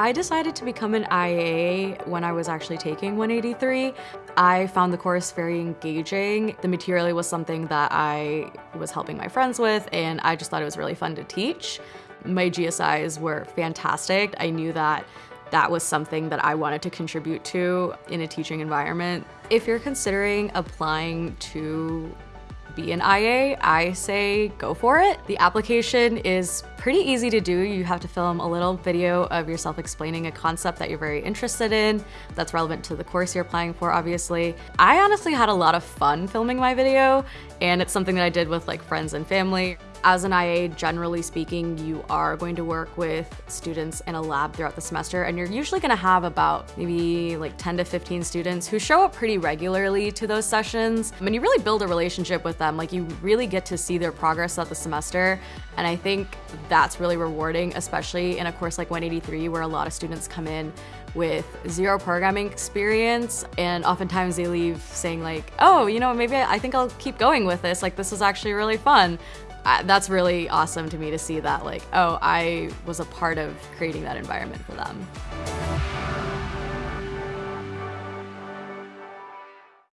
I decided to become an IA when I was actually taking 183. I found the course very engaging. The material was something that I was helping my friends with and I just thought it was really fun to teach. My GSIs were fantastic. I knew that that was something that I wanted to contribute to in a teaching environment. If you're considering applying to be an IA, I say go for it. The application is pretty easy to do. You have to film a little video of yourself explaining a concept that you're very interested in that's relevant to the course you're applying for, obviously. I honestly had a lot of fun filming my video, and it's something that I did with like friends and family. As an IA, generally speaking, you are going to work with students in a lab throughout the semester, and you're usually gonna have about maybe like 10 to 15 students who show up pretty regularly to those sessions. I mean, you really build a relationship with them. Like you really get to see their progress throughout the semester, and I think that's really rewarding, especially in a course like 183 where a lot of students come in with zero programming experience and oftentimes they leave saying like, oh, you know, maybe I think I'll keep going with this. Like this was actually really fun that's really awesome to me to see that like, oh, I was a part of creating that environment for them.